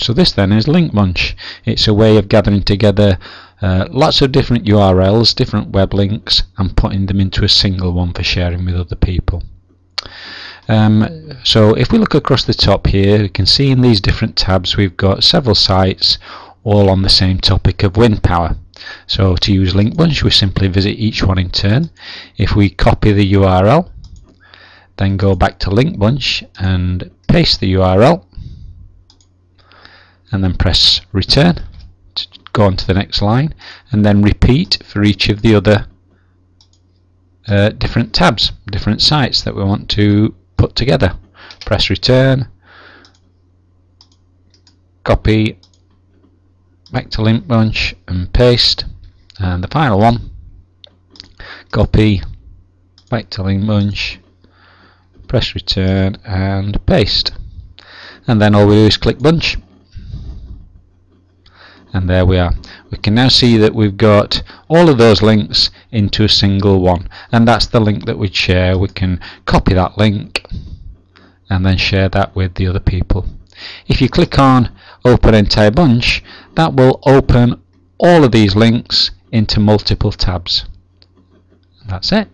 So this then is Link Bunch. It's a way of gathering together uh, lots of different URLs, different web links, and putting them into a single one for sharing with other people. Um, so if we look across the top here, we can see in these different tabs we've got several sites all on the same topic of wind power. So to use Link Bunch, we simply visit each one in turn. If we copy the URL, then go back to Link Bunch and paste the URL, and then press return to go on to the next line, and then repeat for each of the other uh, different tabs, different sites that we want to put together. Press return, copy, back to link bunch and paste, and the final one, copy, back to link bunch, press return and paste. And then all we do is click bunch and there we are. We can now see that we've got all of those links into a single one. And that's the link that we'd share. We can copy that link and then share that with the other people. If you click on open entire bunch that will open all of these links into multiple tabs. That's it